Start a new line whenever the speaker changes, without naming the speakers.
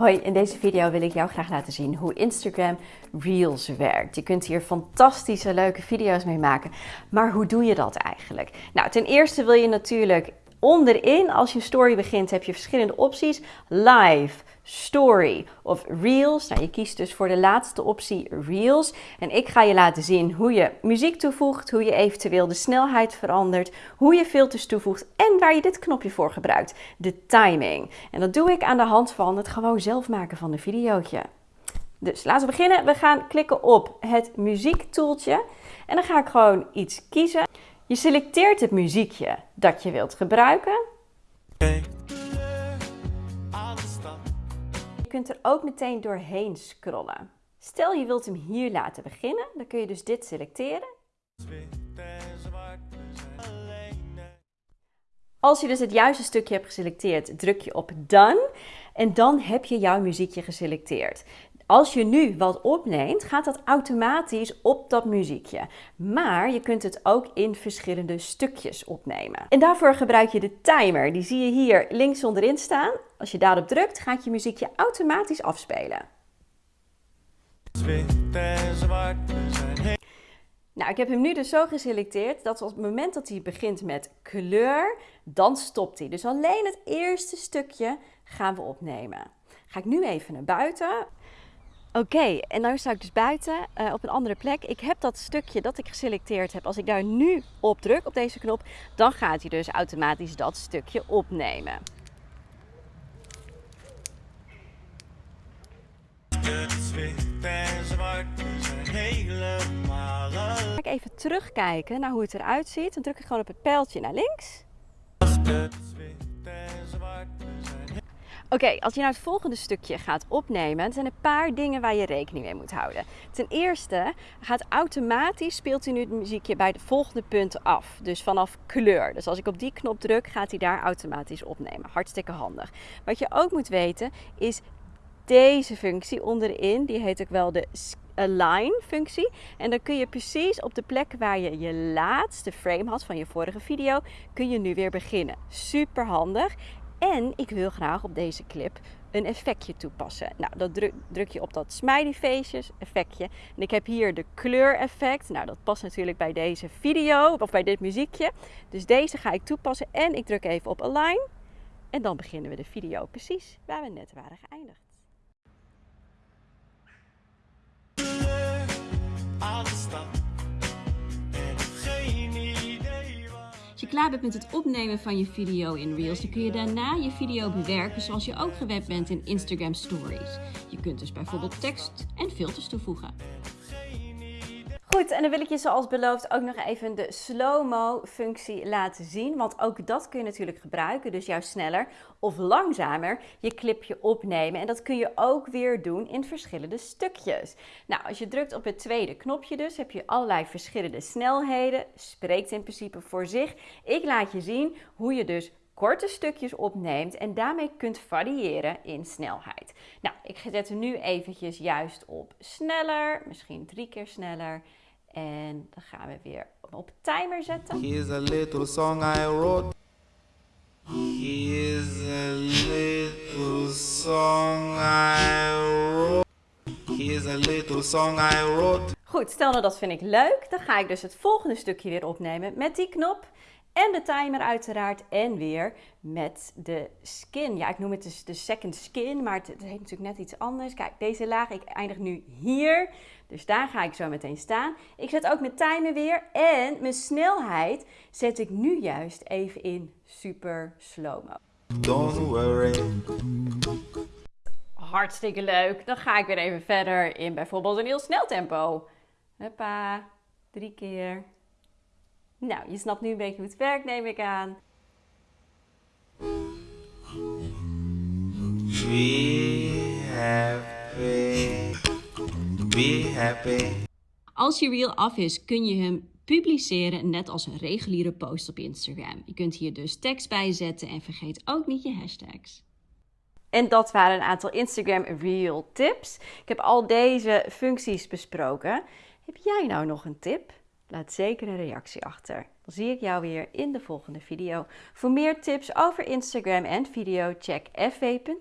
Hoi, in deze video wil ik jou graag laten zien hoe Instagram Reels werkt. Je kunt hier fantastische leuke video's mee maken, maar hoe doe je dat eigenlijk? Nou, ten eerste wil je natuurlijk onderin, als je een story begint, heb je verschillende opties. Live, story of reels. Nou, je kiest dus voor de laatste optie reels. En ik ga je laten zien hoe je muziek toevoegt, hoe je eventueel de snelheid verandert, hoe je filters toevoegt en waar je dit knopje voor gebruikt, de timing. En dat doe ik aan de hand van het gewoon zelf maken van een videootje. Dus laten we beginnen. We gaan klikken op het muziektoeltje en dan ga ik gewoon iets kiezen. Je selecteert het muziekje dat je wilt gebruiken. Kunt er ook meteen doorheen scrollen. Stel je wilt hem hier laten beginnen, dan kun je dus dit selecteren. Als je dus het juiste stukje hebt geselecteerd, druk je op Done en dan heb je jouw muziekje geselecteerd. Als je nu wat opneemt, gaat dat automatisch op dat muziekje. Maar je kunt het ook in verschillende stukjes opnemen. En daarvoor gebruik je de timer. Die zie je hier links onderin staan. Als je daarop drukt, gaat je muziekje automatisch afspelen. Nou, ik heb hem nu dus zo geselecteerd dat op het moment dat hij begint met kleur, dan stopt hij. Dus alleen het eerste stukje gaan we opnemen. Ga ik nu even naar buiten. Oké, en nu sta ik dus buiten uh, op een andere plek. Ik heb dat stukje dat ik geselecteerd heb. Als ik daar nu op druk, op deze knop, dan gaat hij dus automatisch dat stukje opnemen. Ga ik even terugkijken naar hoe het eruit ziet. Dan druk ik gewoon op het pijltje naar links. Oké, als je nou het volgende stukje gaat opnemen, er zijn een paar dingen waar je rekening mee moet houden. Ten eerste gaat automatisch, speelt hij nu het muziekje bij de volgende punten af. Dus vanaf kleur. Dus als ik op die knop druk, gaat hij daar automatisch opnemen. Hartstikke handig. Wat je ook moet weten is deze functie onderin, die heet ook wel de align functie. En dan kun je precies op de plek waar je je laatste frame had van je vorige video, kun je nu weer beginnen. Super handig. En ik wil graag op deze clip een effectje toepassen. Nou, dat druk, je op dat smiley faces effectje. En ik heb hier de kleureffect. Nou, dat past natuurlijk bij deze video of bij dit muziekje. Dus deze ga ik toepassen en ik druk even op align. En dan beginnen we de video precies waar we net waren geëindigd. Klaar bent met het opnemen van je video in Reels, dan kun je daarna je video bewerken zoals je ook gewend bent in Instagram Stories. Je kunt dus bijvoorbeeld tekst en filters toevoegen. Goed, en dan wil ik je zoals beloofd ook nog even de slow-mo functie laten zien. Want ook dat kun je natuurlijk gebruiken, dus juist sneller of langzamer je clipje opnemen. En dat kun je ook weer doen in verschillende stukjes. Nou, als je drukt op het tweede knopje dus, heb je allerlei verschillende snelheden. Spreekt in principe voor zich. Ik laat je zien hoe je dus korte stukjes opneemt en daarmee kunt variëren in snelheid. Nou, ik zet hem nu eventjes juist op sneller, misschien drie keer sneller. En dan gaan we weer op timer zetten. Here's a little song I wrote. Here's a little song I wrote. Here's a little song I wrote. Goed, stel nou dat vind ik leuk. Dan ga ik dus het volgende stukje weer opnemen met die knop. En de timer uiteraard. En weer met de skin. Ja, ik noem het dus de second skin, maar het, het heet natuurlijk net iets anders. Kijk, deze laag, ik eindig nu hier. Dus daar ga ik zo meteen staan. Ik zet ook mijn timer weer. En mijn snelheid zet ik nu juist even in super slow-mo. Don't worry. Hartstikke leuk. Dan ga ik weer even verder in bijvoorbeeld een heel snel tempo. Hoppa, drie keer. Nou, je snapt nu een beetje hoe het werkt, neem ik aan. Be happy. Be happy. Als je reel af is, kun je hem publiceren net als een reguliere post op Instagram. Je kunt hier dus tekst bij zetten en vergeet ook niet je hashtags. En dat waren een aantal Instagram Reel tips. Ik heb al deze functies besproken. Heb jij nou nog een tip? Laat zeker een reactie achter. Dan zie ik jou weer in de volgende video. Voor meer tips over Instagram en video check fw.nu/video.